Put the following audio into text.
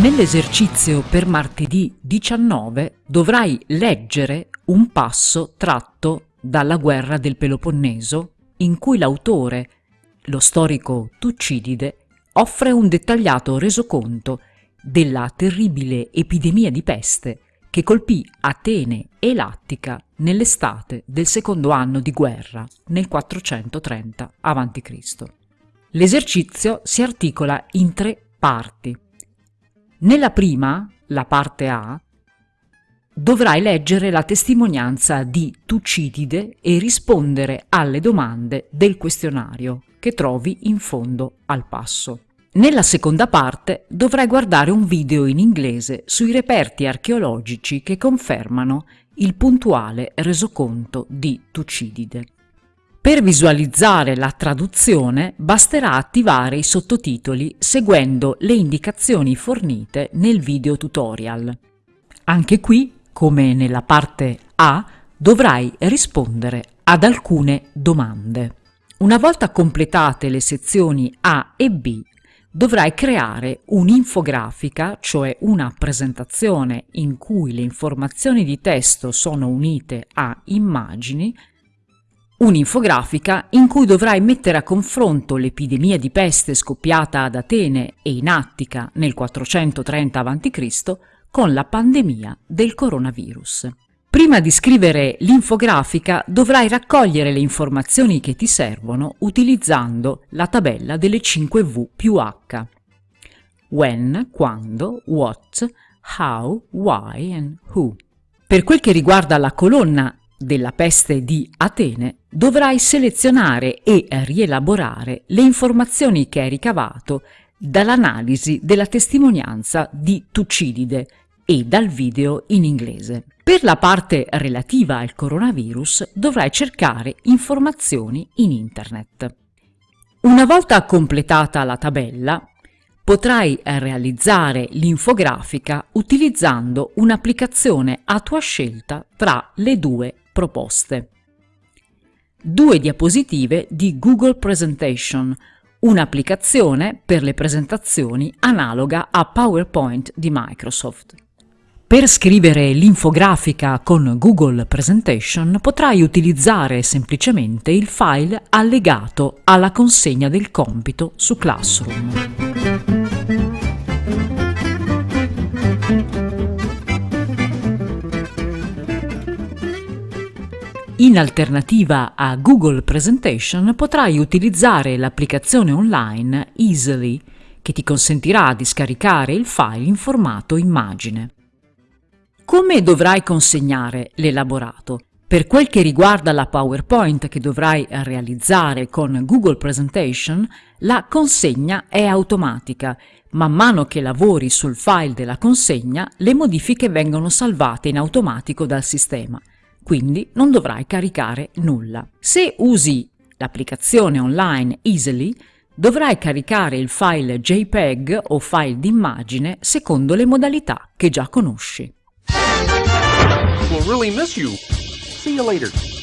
Nell'esercizio per martedì 19 dovrai leggere un passo tratto dalla guerra del Peloponneso in cui l'autore, lo storico Tucidide, offre un dettagliato resoconto della terribile epidemia di peste che colpì Atene e Lattica nell'estate del secondo anno di guerra, nel 430 a.C. L'esercizio si articola in tre parti. Nella prima, la parte A, dovrai leggere la testimonianza di Tucidide e rispondere alle domande del questionario che trovi in fondo al passo. Nella seconda parte dovrai guardare un video in inglese sui reperti archeologici che confermano il puntuale resoconto di Tucidide. Per visualizzare la traduzione basterà attivare i sottotitoli seguendo le indicazioni fornite nel video tutorial. Anche qui, come nella parte A, dovrai rispondere ad alcune domande. Una volta completate le sezioni A e B, dovrai creare un'infografica, cioè una presentazione in cui le informazioni di testo sono unite a immagini, un'infografica in cui dovrai mettere a confronto l'epidemia di peste scoppiata ad Atene e in Attica nel 430 a.C. con la pandemia del coronavirus. Prima di scrivere l'infografica dovrai raccogliere le informazioni che ti servono utilizzando la tabella delle 5 V più H. When, quando, what, how, why and who. Per quel che riguarda la colonna della peste di Atene, dovrai selezionare e rielaborare le informazioni che hai ricavato dall'analisi della testimonianza di Tucidide e dal video in inglese. Per la parte relativa al coronavirus dovrai cercare informazioni in internet. Una volta completata la tabella, potrai realizzare l'infografica utilizzando un'applicazione a tua scelta tra le due proposte. Due diapositive di Google Presentation, un'applicazione per le presentazioni analoga a PowerPoint di Microsoft. Per scrivere l'infografica con Google Presentation potrai utilizzare semplicemente il file allegato alla consegna del compito su Classroom. In alternativa a Google Presentation potrai utilizzare l'applicazione online Easily che ti consentirà di scaricare il file in formato immagine. Come dovrai consegnare l'elaborato? Per quel che riguarda la PowerPoint che dovrai realizzare con Google Presentation, la consegna è automatica. Man mano che lavori sul file della consegna, le modifiche vengono salvate in automatico dal sistema, quindi non dovrai caricare nulla. Se usi l'applicazione online Easily, dovrai caricare il file JPEG o file d'immagine secondo le modalità che già conosci. We'll really miss you. See you later.